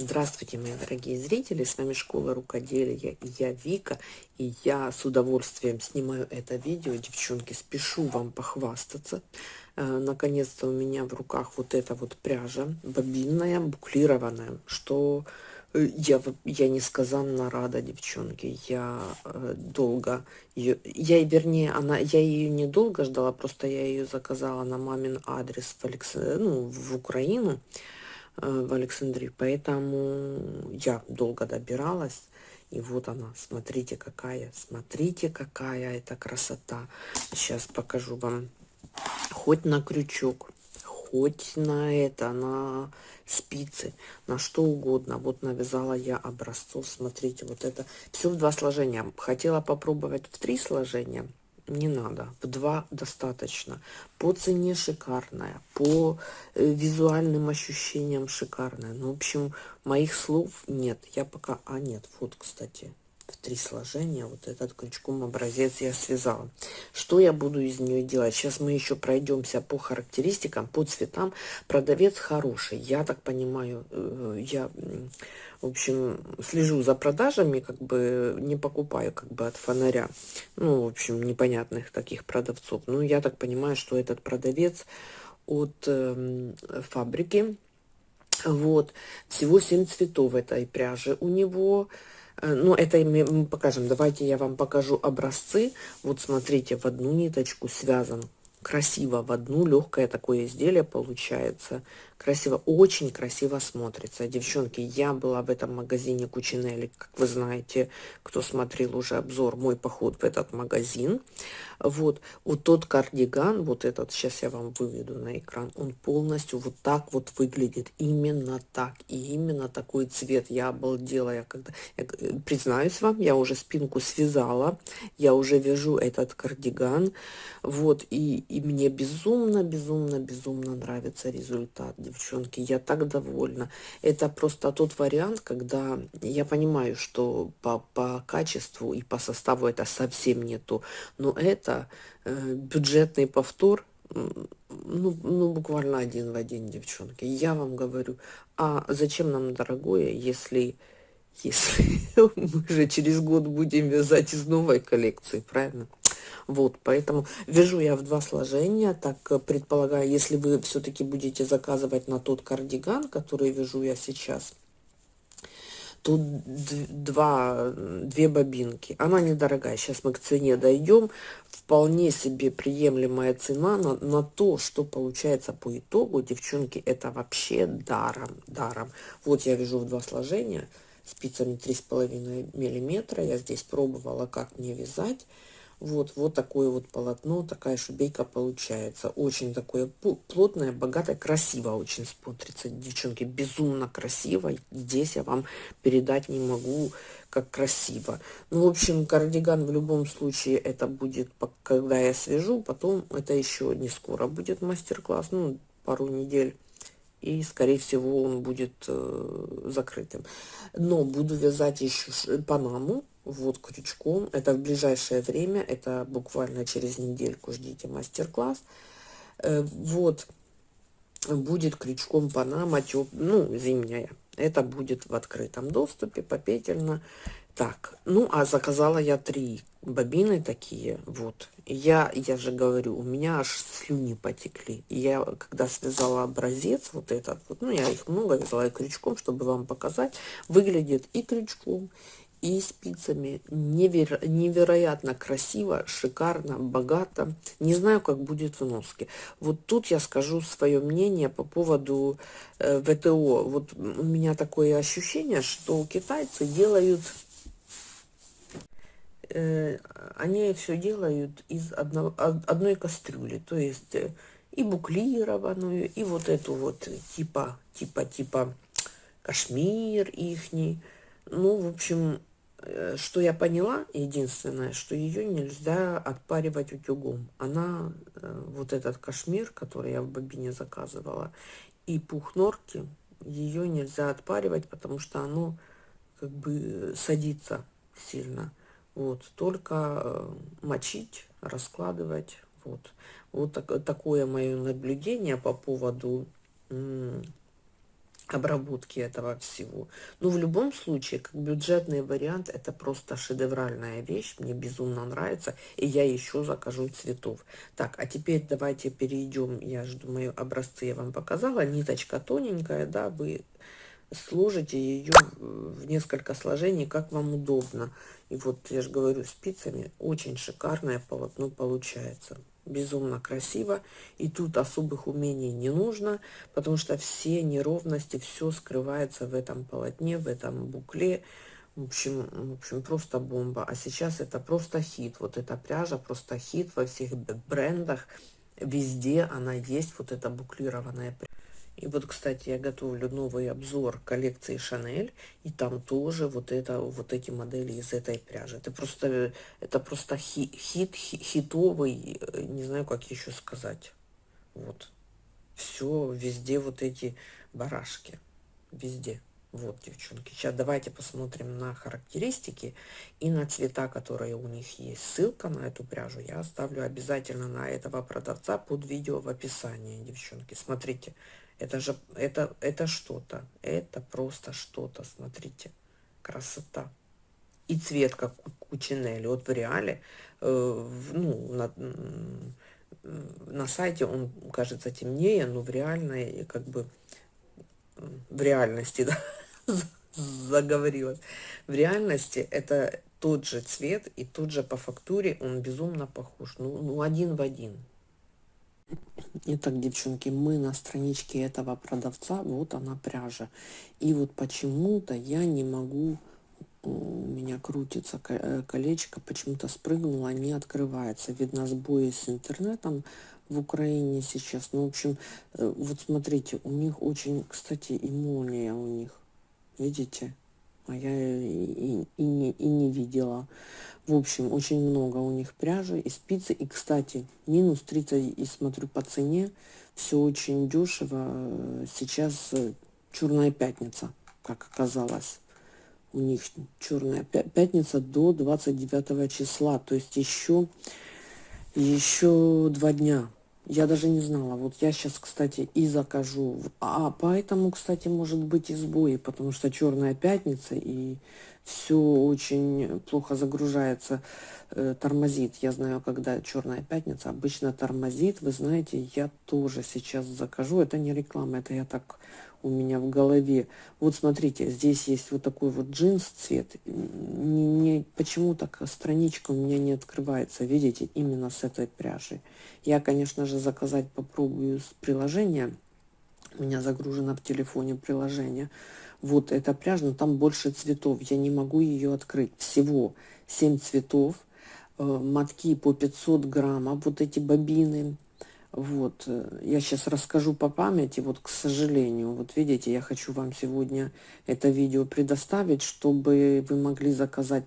Здравствуйте, мои дорогие зрители, с вами Школа Рукоделия, и я Вика, и я с удовольствием снимаю это видео, девчонки, спешу вам похвастаться. Э, наконец-то у меня в руках вот эта вот пряжа, бобинная, буклированная, что э, я, я несказанно рада, девчонки, я э, долго ее, я, вернее, она, я ее недолго ждала, просто я ее заказала на мамин адрес в, Алекс, ну, в Украину, в Александрии. Поэтому я долго добиралась. И вот она, смотрите какая, смотрите какая это красота. Сейчас покажу вам. Хоть на крючок, хоть на это, на спицы, на что угодно. Вот навязала я образцов, смотрите, вот это. Все в два сложения. Хотела попробовать в три сложения, не надо. В два достаточно. По цене шикарная, по э, визуальным ощущениям шикарная. Ну, в общем, моих слов нет. Я пока... А, нет, вот, кстати, в три сложения вот этот крючком образец я связала. Что я буду из нее делать? Сейчас мы еще пройдемся по характеристикам, по цветам. Продавец хороший. Я так понимаю, э, я в общем, слежу за продажами, как бы не покупаю как бы от фонаря. Ну, в общем, непонятных таких продавцов. Ну, я так понимаю, что этот продавец от э, фабрики. Вот, всего 7 цветов этой пряжи у него. Э, ну, это мы покажем. Давайте я вам покажу образцы. Вот смотрите, в одну ниточку связан красиво в одну легкое такое изделие получается красиво очень красиво смотрится. Девчонки я была в этом магазине кучинелли как вы знаете кто смотрел уже обзор мой поход в этот магазин вот вот тот кардиган вот этот сейчас я вам выведу на экран он полностью вот так вот выглядит именно так. И именно такой цвет. Я обалдела я когда я, э, признаюсь вам я уже спинку связала я уже вяжу этот кардиган. Вот и и мне безумно безумно безумно нравится результат девчонки. Я так довольна. Это просто тот вариант, когда я понимаю, что по, по качеству и по составу это совсем не то. Но это э, бюджетный повтор, ну, ну, буквально один в один, девчонки. Я вам говорю, а зачем нам дорогое, если, если мы же через год будем вязать из новой коллекции, правильно? Вот, поэтому вяжу я в два сложения, так э, предполагаю, если вы все-таки будете заказывать на тот кардиган, который вяжу я сейчас, тут два, две бобинки. Она недорогая, сейчас мы к цене дойдем. Вполне себе приемлемая цена на, на то, что получается по итогу. Девчонки, это вообще даром, даром. Вот я вяжу в два сложения спицами 3,5 миллиметра. Я здесь пробовала, как мне вязать. Вот, вот такое вот полотно, такая шубейка получается. Очень такое плотное, богатое, красиво очень смотрится. Девчонки, безумно красиво. Здесь я вам передать не могу, как красиво. Ну, в общем, кардиган в любом случае это будет, когда я свяжу. Потом это еще не скоро будет мастер-класс, ну, пару недель. И, скорее всего, он будет э, закрытым. Но буду вязать еще панаму вот крючком. Это в ближайшее время, это буквально через недельку ждите мастер-класс. Э, вот будет крючком панама, теп... ну, зимняя. Это будет в открытом доступе, попетельно. Так, ну, а заказала я три бобины такие, вот. Я, я же говорю, у меня аж слюни потекли. я, когда связала образец, вот этот, вот, ну, я их много вязала и крючком, чтобы вам показать, выглядит и крючком, и спицами. Неверо невероятно красиво, шикарно, богато. Не знаю, как будет в носке. Вот тут я скажу свое мнение по поводу э, ВТО. Вот у меня такое ощущение, что китайцы делают... Э, они все делают из одного, одной кастрюли. То есть э, и буклированную, и вот эту вот типа, типа, типа кашмир ихний. Ну, в общем, что я поняла, единственное, что ее нельзя отпаривать утюгом. Она, э, вот этот кашмир, который я в бобине заказывала, и пух норки, ее нельзя отпаривать, потому что оно как бы садится сильно. Вот, только э, мочить, раскладывать. Вот, вот так, такое мое наблюдение по поводу обработки этого всего. Но в любом случае, как бюджетный вариант, это просто шедевральная вещь. Мне безумно нравится. И я еще закажу цветов. Так, а теперь давайте перейдем. Я же думаю, образцы я вам показала. Ниточка тоненькая, да, вы сложите ее в несколько сложений, как вам удобно. И вот, я же говорю, спицами очень шикарное полотно получается безумно красиво. И тут особых умений не нужно, потому что все неровности, все скрывается в этом полотне, в этом букле. В общем, в общем, просто бомба. А сейчас это просто хит. Вот эта пряжа просто хит во всех брендах. Везде она есть, вот эта буклированная пряжа. И вот, кстати, я готовлю новый обзор коллекции Шанель, и там тоже вот это, вот эти модели из этой пряжи. Это просто, это просто хит, хит, хитовый, э, не знаю, как еще сказать. Вот. Все, везде вот эти барашки. Везде. Вот, девчонки. Сейчас давайте посмотрим на характеристики и на цвета, которые у них есть. Ссылка на эту пряжу я оставлю обязательно на этого продавца под видео в описании, девчонки. Смотрите, это же, это, это что-то. Это просто что-то, смотрите. Красота. И цвет, как у Чинели. Вот в реале, э, ну, на, на сайте он кажется темнее, но в реальной, как бы, в реальности, да, заговорилась. В реальности это тот же цвет и тот же по фактуре он безумно похож. Ну, ну один в один. Итак, девчонки, мы на страничке этого продавца, вот она пряжа. И вот почему-то я не могу, у меня крутится э, колечко, почему-то спрыгнула, не открывается. Видно сбои с интернетом в Украине сейчас. Ну, в общем, э, вот смотрите, у них очень, кстати, и молния у них. Видите? А я и, и, не, и не видела. В общем, очень много у них пряжи и спицы. И, кстати, минус 30, и смотрю по цене, все очень дешево. Сейчас э, черная пятница, как оказалось. У них черная пятница до 29 числа. То есть еще, еще два дня. Я даже не знала. Вот я сейчас, кстати, и закажу. А поэтому, кстати, может быть и сбои, потому что черная пятница и все очень плохо загружается, э, тормозит. Я знаю, когда черная пятница обычно тормозит. Вы знаете, я тоже сейчас закажу. Это не реклама, это я так у меня в голове. Вот смотрите, здесь есть вот такой вот джинс цвет. Не, не, почему так страничка у меня не открывается, видите, именно с этой пряжей. Я, конечно же, заказать попробую с приложения. У меня загружено в телефоне приложение. Вот эта пряжа, но там больше цветов. Я не могу ее открыть. Всего 7 цветов. Э, мотки по 500 граммов. Вот эти бобины вот, э, я сейчас расскажу по памяти, вот, к сожалению, вот видите, я хочу вам сегодня это видео предоставить, чтобы вы могли заказать,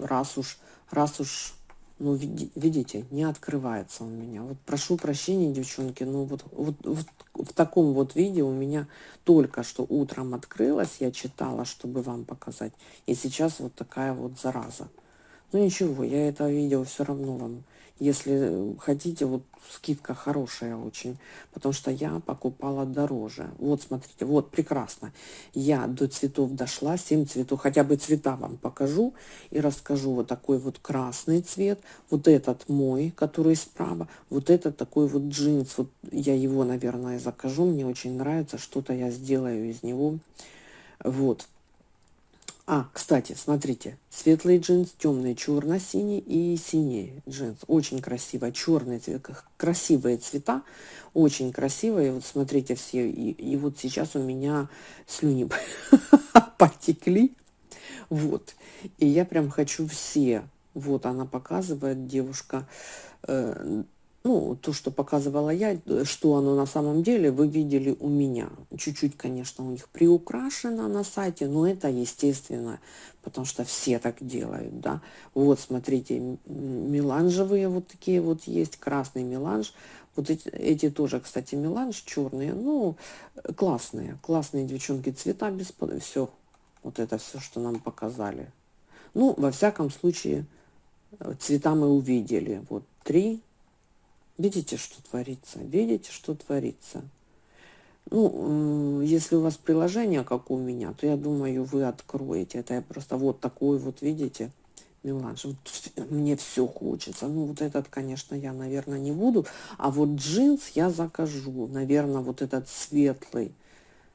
раз уж, раз уж, ну, видите, не открывается у меня. Вот прошу прощения, девчонки, но вот, вот, вот в таком вот видео у меня только что утром открылось, я читала, чтобы вам показать, и сейчас вот такая вот зараза. Ну ничего, я это видео все равно вам если хотите, вот скидка хорошая очень, потому что я покупала дороже. Вот, смотрите, вот прекрасно. Я до цветов дошла, 7 цветов, хотя бы цвета вам покажу и расскажу. Вот такой вот красный цвет, вот этот мой, который справа, вот этот такой вот джинс, вот я его, наверное, закажу, мне очень нравится, что-то я сделаю из него. Вот. А, кстати, смотрите, светлый джинс, темный черно-синий и синий джинс. Очень красиво, черный цвет, красивые цвета, очень красивые. Вот смотрите все, и, и вот сейчас у меня слюни потекли. Вот, и я прям хочу все. Вот она показывает, девушка, э, ну, то, что показывала я, что оно на самом деле, вы видели у меня. Чуть-чуть, конечно, у них приукрашено на сайте, но это естественно, потому что все так делают, да. Вот, смотрите, меланжевые вот такие вот есть, красный меланж. Вот эти, эти тоже, кстати, меланж черные, ну, классные, классные девчонки, цвета без... Все, вот это все, что нам показали. Ну, во всяком случае, цвета мы увидели. Вот три, Видите, что творится? Видите, что творится? Ну, если у вас приложение, как у меня, то я думаю, вы откроете. Это я просто вот такой вот, видите, меланж. Вот мне все хочется. Ну, вот этот, конечно, я, наверное, не буду. А вот джинс я закажу. Наверное, вот этот светлый,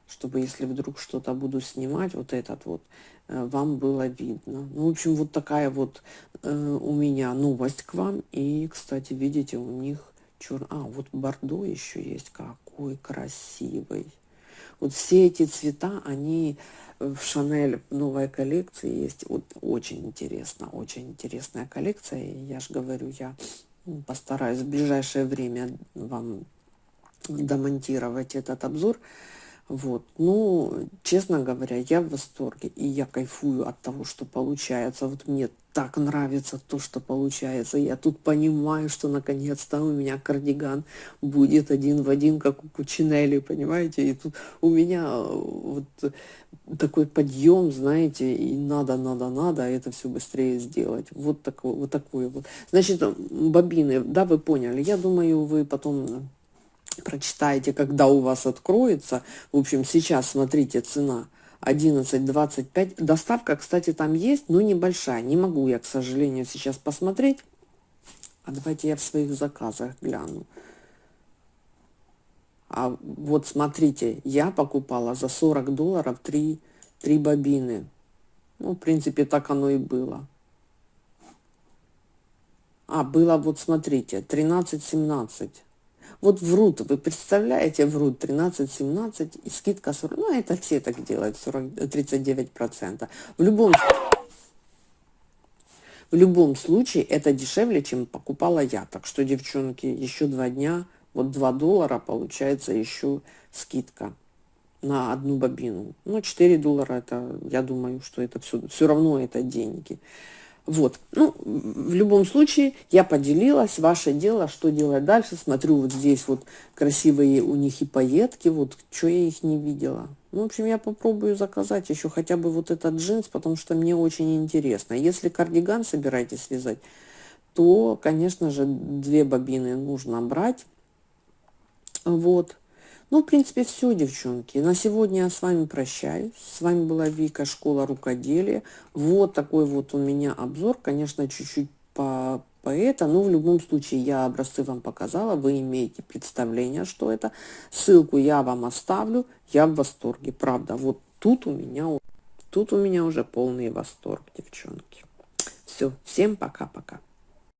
чтобы если вдруг что-то буду снимать, вот этот вот, э, вам было видно. Ну, в общем, вот такая вот э, у меня новость к вам. И, кстати, видите, у них черный... А, вот бордо еще есть. Какой красивый. Вот все эти цвета, они в Шанель новой коллекции есть. Вот очень интересно, очень интересная коллекция. Я же говорю, я постараюсь в ближайшее время вам домонтировать этот обзор. Вот. Ну, честно говоря, я в восторге. И я кайфую от того, что получается. Вот мне так нравится то, что получается. Я тут понимаю, что наконец-то у меня кардиган будет один в один, как у Кучинелли, понимаете? И тут у меня э, вот такой подъем, знаете, и надо, надо, надо это все быстрее сделать. Вот такое, вот такое вот. Значит, бобины, да, вы поняли. Я думаю, вы потом прочитаете, когда у вас откроется. В общем, сейчас, смотрите, цена 11.25. Доставка, кстати, там есть, но небольшая. Не могу я, к сожалению, сейчас посмотреть. А давайте я в своих заказах гляну. А вот смотрите, я покупала за 40 долларов 3, 3 бобины. Ну, в принципе, так оно и было. А, было, вот смотрите, 13-17. Вот врут, вы представляете, врут 13-17 и скидка 40. Ну, это все так делают, 40, 39%. В любом в любом случае это дешевле, чем покупала я. Так что, девчонки, еще два дня, вот 2 доллара получается еще скидка на одну бобину. Ну, 4 доллара, это, я думаю, что это все, все равно это деньги. Вот, ну, в любом случае, я поделилась, ваше дело, что делать дальше. Смотрю, вот здесь вот красивые у них и пайетки, вот, что я их не видела. Ну, в общем, я попробую заказать еще хотя бы вот этот джинс, потому что мне очень интересно. Если кардиган собираетесь связать, то, конечно же, две бобины нужно брать. Вот. Ну, в принципе, все, девчонки. На сегодня я с вами прощаюсь. С вами была Вика, школа рукоделия. Вот такой вот у меня обзор. Конечно, чуть-чуть по, по это, но в любом случае я образцы вам показала. Вы имеете представление, что это. Ссылку я вам оставлю. Я в восторге, правда. Вот тут у меня, тут у меня уже полный восторг, девчонки. Все, всем пока-пока.